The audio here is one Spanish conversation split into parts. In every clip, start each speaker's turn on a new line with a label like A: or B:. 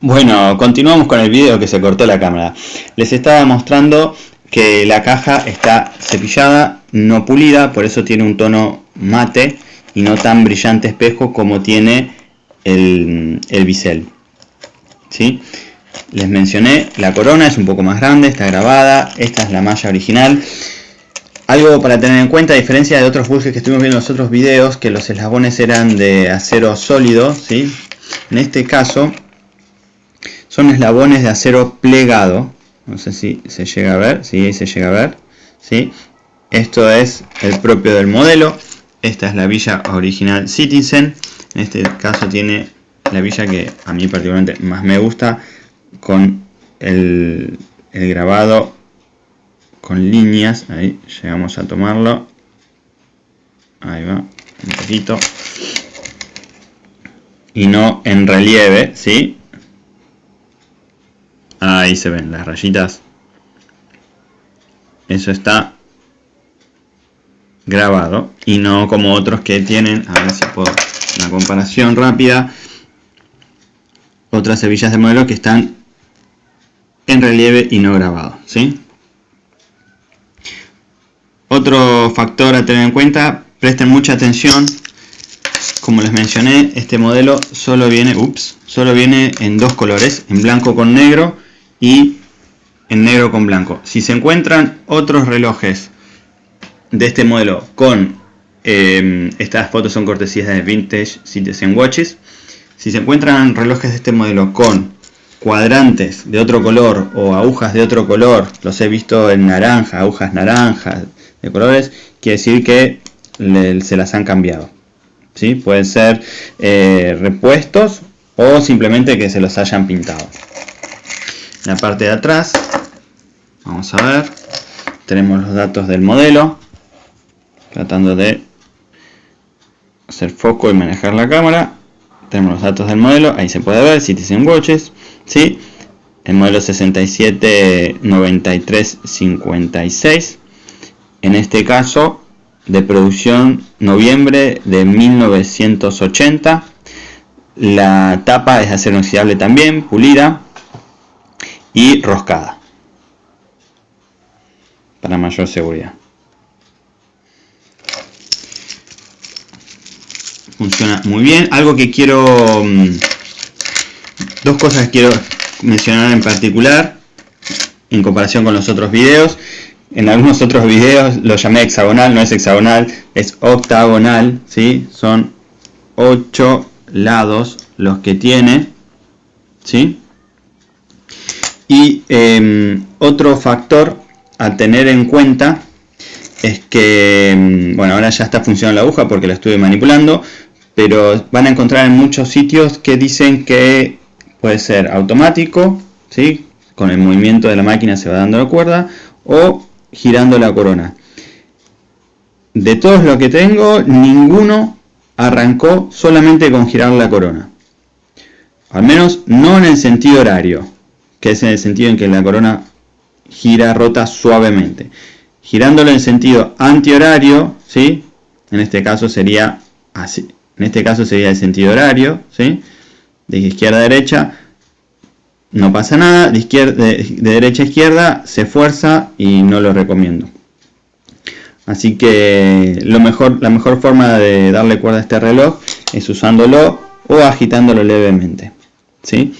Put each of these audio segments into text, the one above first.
A: Bueno, continuamos con el video que se cortó la cámara. Les estaba mostrando que la caja está cepillada, no pulida, por eso tiene un tono mate y no tan brillante espejo como tiene el, el bisel. ¿Sí? Les mencioné, la corona es un poco más grande, está grabada, esta es la malla original. Algo para tener en cuenta, a diferencia de otros bujes que estuvimos viendo en los otros videos, que los eslabones eran de acero sólido, ¿sí? En este caso, son eslabones de acero plegado. No sé si se llega a ver, si se llega a ver, ¿sí? Esto es el propio del modelo. Esta es la villa original Citizen. En este caso tiene la villa que a mí particularmente más me gusta, con el, el grabado con líneas, ahí llegamos a tomarlo, ahí va, un poquito, y no en relieve, ¿sí? Ahí se ven las rayitas, eso está grabado, y no como otros que tienen, a ver si puedo, una comparación rápida, otras hebillas de modelo que están en relieve y no grabado, ¿sí? Otro factor a tener en cuenta, presten mucha atención, como les mencioné, este modelo solo viene, ups, solo viene en dos colores, en blanco con negro y en negro con blanco. Si se encuentran otros relojes de este modelo con, eh, estas fotos son cortesías de Vintage Citizen Watches, si se encuentran relojes de este modelo con cuadrantes de otro color o agujas de otro color, los he visto en naranja, agujas naranjas, de colores, quiere decir que se las han cambiado. ¿sí? Pueden ser eh, repuestos o simplemente que se los hayan pintado. La parte de atrás, vamos a ver, tenemos los datos del modelo, tratando de hacer foco y manejar la cámara. Tenemos los datos del modelo, ahí se puede ver, Citizen Watches, ¿sí? el modelo 679356 en este caso de producción noviembre de 1980 la tapa es acero inoxidable también, pulida y roscada para mayor seguridad funciona muy bien algo que quiero mm, dos cosas que quiero mencionar en particular en comparación con los otros videos en algunos otros videos lo llamé hexagonal, no es hexagonal, es octagonal, ¿sí? Son 8 lados los que tiene, ¿sí? Y em, otro factor a tener en cuenta es que, em, bueno, ahora ya está funcionando la aguja porque la estuve manipulando, pero van a encontrar en muchos sitios que dicen que puede ser automático, ¿sí? Con el movimiento de la máquina se va dando la cuerda, o girando la corona. De todos los que tengo, ninguno arrancó solamente con girar la corona. Al menos no en el sentido horario, que es en el sentido en que la corona gira, rota suavemente. Girándolo en sentido antihorario, ¿sí? En este caso sería así. En este caso sería el sentido horario, ¿sí? De izquierda a derecha, no pasa nada, de, izquierda, de, derecha a izquierda se fuerza y no lo recomiendo. Así que lo mejor, la mejor forma de darle cuerda a este reloj es usándolo o agitándolo levemente. ¿sí?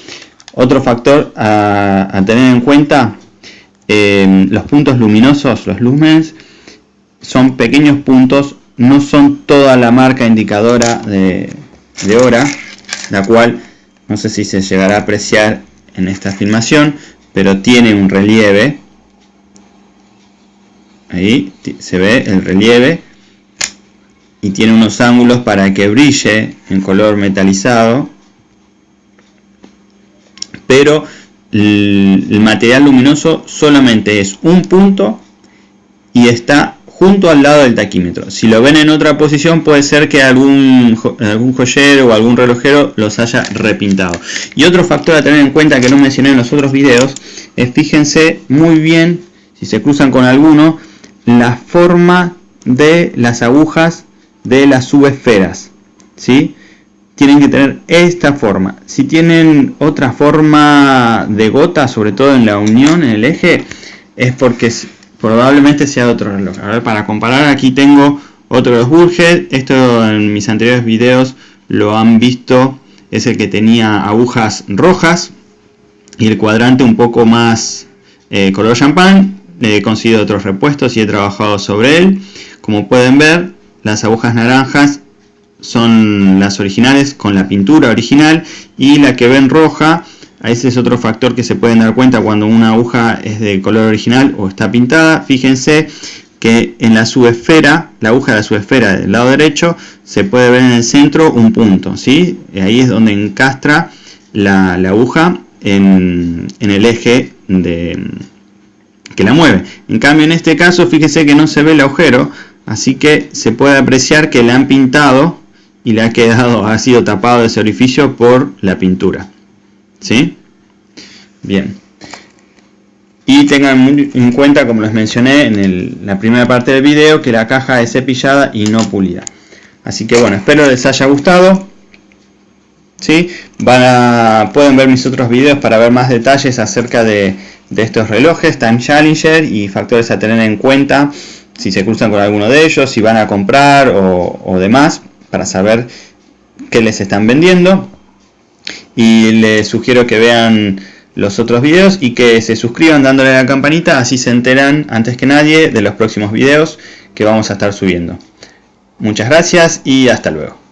A: Otro factor a, tener en cuenta, eh, los puntos luminosos, los lumens, son pequeños puntos, no son toda la marca indicadora de hora, la cual no sé si se llegará a apreciar en esta filmación, pero tiene un relieve. Ahí se ve el relieve y tiene unos ángulos para que brille en color metalizado. Pero el material luminoso solamente es un punto y está junto al lado del taquímetro. Si lo ven en otra posición puede ser que algún, joyero o algún relojero los haya repintado. Y otro factor a tener en cuenta que no mencioné en los otros videos es fíjense muy bien, si se cruzan con alguno, la forma de las agujas de las subesferas. ¿sí? Tienen que tener esta forma. Si tienen otra forma de gota, sobre todo en la unión, en el eje, es porque probablemente sea otro reloj. Para comparar, aquí tengo otro de Burger. Esto en mis anteriores videos lo han visto. Es el que tenía agujas rojas y el cuadrante un poco más eh, color champán. He conseguido otros repuestos y he trabajado sobre él. Como pueden ver, las agujas naranjas son las originales con la pintura original y la que ven roja, ese es otro factor que se pueden dar cuenta cuando una aguja es de color original o está pintada. Fíjense que en la subesfera, la aguja de la subesfera del lado derecho, se puede ver en el centro un punto, ¿sí? Ahí es donde encastra la, aguja en, en, el eje de, que la mueve. En cambio en este caso, fíjense que no se ve el agujero, así que se puede apreciar que le han pintado y le ha quedado, ha sido tapado ese orificio por la pintura. ¿Sí? Bien. Y tengan en cuenta, como les mencioné en la primera parte del video, que la caja es cepillada y no pulida. Así que bueno, espero les haya gustado. ¿Sí? Van a, pueden ver mis otros videos para ver más detalles acerca de, estos relojes, Time Challenger y factores a tener en cuenta si se cruzan con alguno de ellos, si van a comprar o demás para saber qué les están vendiendo. Y les sugiero que vean los otros videos y que se suscriban dándole a la campanita, así se enteran antes que nadie de los próximos videos que vamos a estar subiendo. Muchas gracias y hasta luego.